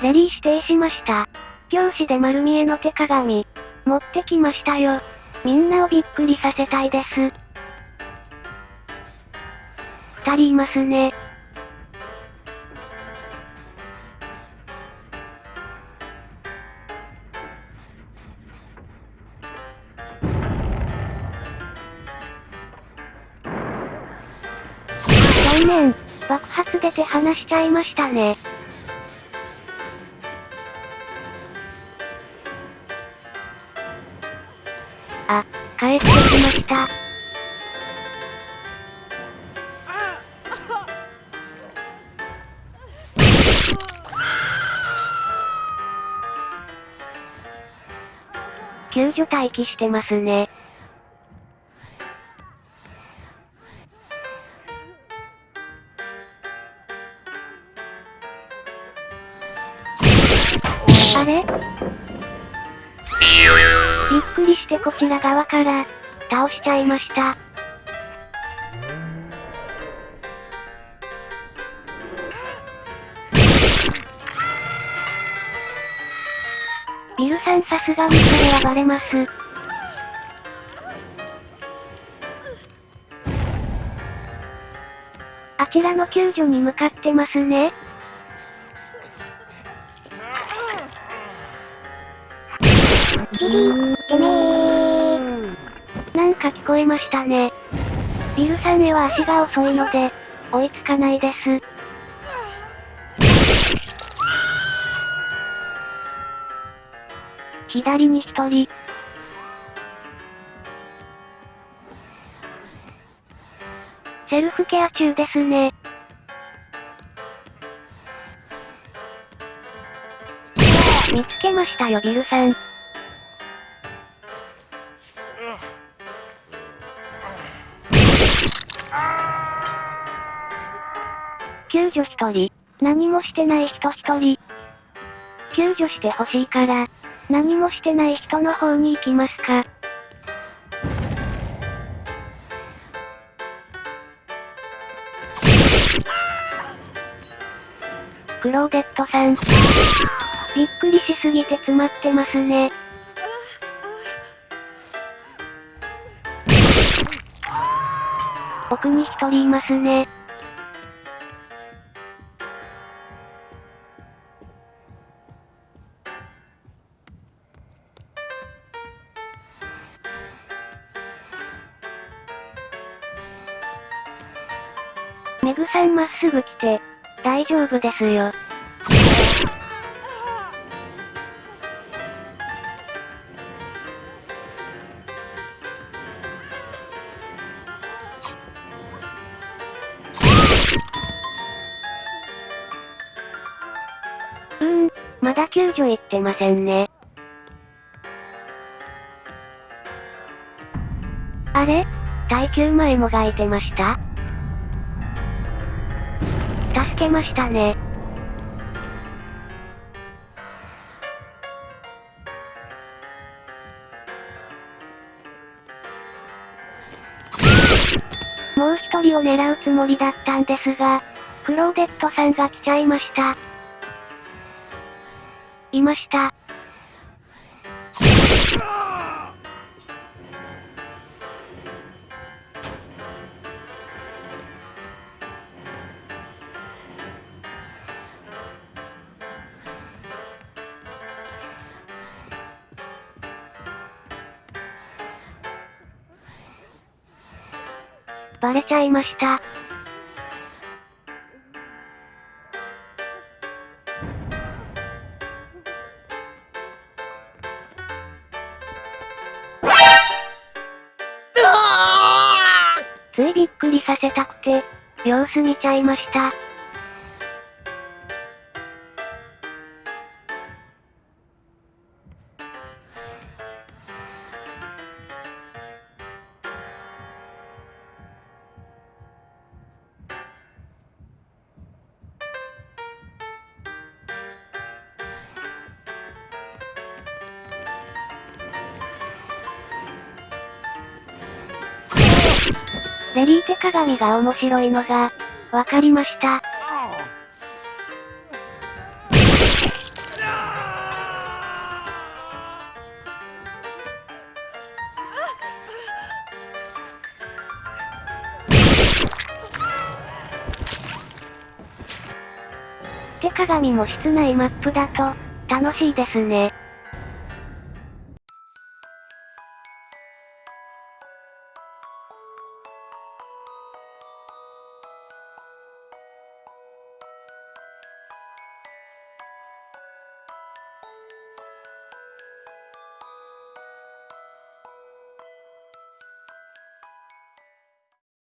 レリー指定しました。教師で丸見えの手鏡。持ってきましたよ。みんなをびっくりさせたいです。二人いますね。残念。爆発出て話しちゃいましたね。あ、帰ってきました。救助待機してますね。あれ？びっくりしてこちら側から、倒しちゃいました。ビルさんさすがにそれはバレます。あちらの救助に向かってますね。ヒリー、てめー。なんか聞こえましたね。ビルさんへは足が遅いので、追いつかないです。左に一人。セルフケア中ですね。見つけましたよビルさん。救助一人。何もしてない人一人。救助してほしいから、何もしてない人の方に行きますか。クローデットさん。びっくりしすぎて詰まってますね。奥に一人いますね。メグさんまっすぐ来て、大丈夫ですよ。うーん、まだ救助行ってませんね。あれ？耐久前もがいてました？けましたね。もう一人を狙うつもりだったんですが、クローデットさんが来ちゃいました。いました。バレちゃいました。ついびっくりさせたくて、様子見ちゃいました。ベリーテ鏡が面白いのが、わかりました。手鏡も室内マップだと、楽しいですね。